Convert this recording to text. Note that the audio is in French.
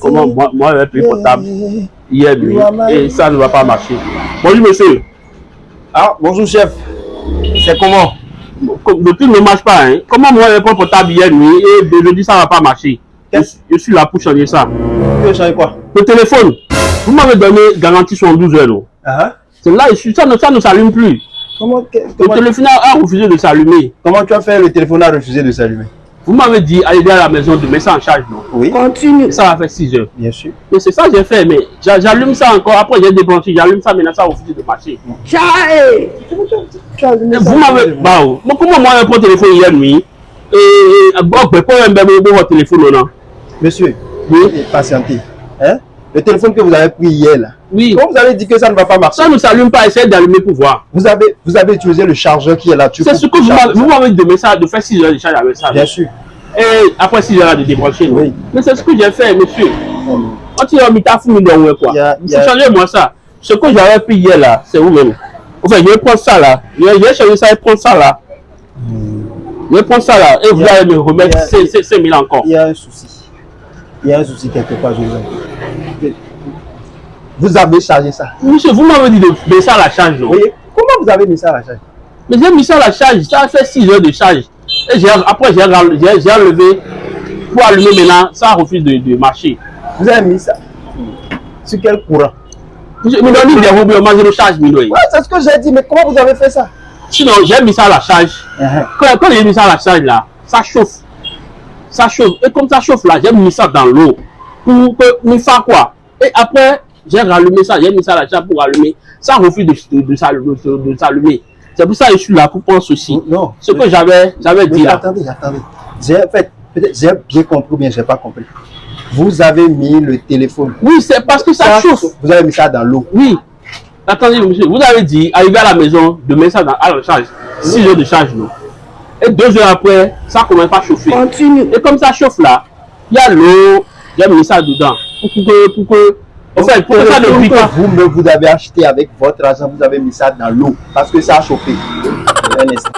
Comment moi, moi j'avais pris portable hier nuit et ça ne va pas marcher. Bonjour monsieur. Ah, bonjour chef. C'est comment? Le truc ne marche pas. Hein. Comment moi j'avais pris portable hier nuit et aujourd'hui ça ne va pas marcher? Je, je, suis là pour changer ça. Tu veux changer quoi? Le téléphone. Vous m'avez donné garantie sur 12 heures. Uh -huh. C'est là, ça ne, ça ne s'allume plus. Comment, Le téléphone a refusé de s'allumer. Comment tu as fait le téléphone a refusé de s'allumer? Vous m'avez dit, allez à la maison de mettre ça en charge, non? Oui. Continue. Ça va faire 6 heures. Bien sûr. Mais c'est ça que j'ai fait, mais j'allume ça encore. Après, j'ai débranché, j'allume ça, maintenant ça a refusé de marcher. Tchaï Vous m'avez. Bah, oh. Comment moi, le téléphone hier nuit? Et. Bon, ben, même, ben, votre téléphone, non? Monsieur, Oui. patientez. Hein? Le téléphone que vous avez pris hier, là. Oui. Vous avez dit que ça ne va pas marcher Ça ne s'allume pas, essayez d'allumer pour voir. vous avez, vous avez utilisé le chargeur qui est là-dessus. C'est ce que vous m'avez vous demandé ça, de faire 6 heures de charge avec ça. Bien sûr. Et après 6 heures de débrancher. Oui. Mais c'est ce que j'ai fait, monsieur. Hum. Quand il a mis ta fouille dans ouais, quoi. A- C'est changez-moi ça. Ce que j'avais pris hier là, c'est vous-même. Enfin, je vais prendre ça là. Je vais, changer ça et prendre ça là. Je vais prendre ça là. Et vous allez me remettre il y a- 5 5 000 encore. Il y a un souci. Il y a un souci quelque part, je vous Vous avez chargé ça. Monsieur, vous m'avez dit de mettre ça à la charge, non? Comment vous avez mis ça à la charge? Mais j'ai mis ça à la charge. Ça a fait 6 heures de charge. Et après, j'ai enlevé pour allumer maintenant. Ça refuse de, de marcher. Vous avez mis ça sur quel courant? Monsieur, mais vous pouvez manger le charge. Ouais, c'est ce que j'ai dit, mais comment vous avez fait ça? Sinon, j'ai mis ça à la charge. Uh-huh. Quand, quand j'ai mis ça à la charge là, ça chauffe. Ça chauffe. Et comme ça chauffe là, j'ai mis ça dans l'eau. Pour que nous faire quoi? Et après, j'ai rallumé ça, j'ai mis ça à la charge pour allumer. Ça refuse de, de, de s'allumer- de- de s'allumer. C'est pour ça que je suis là pour prendre ceci. Non. Ce que j'avais j'avais dit là. attendez, attendez. J'ai fait, peut-être j'ai bien compris ou bien j'ai pas compris. Vous avez mis le téléphone. Oui, c'est parce que ça chauffe. Vous avez mis ça dans l'eau. Oui. Attendez, monsieur, vous avez dit, arrivé à la maison, de mettre ça dans, à la charge. 6 heures de charge, non. Et deux heures après, ça commence à chauffer. Continue. Et comme ça chauffe là, il y a l'eau, j'ai mis ça dedans. Pour que, pour que, en fait, pour que ça ne brille que pas. vous, mais vous avez acheté avec votre argent, vous avez mis ça dans l'eau parce que ça a chauffé. Un instant.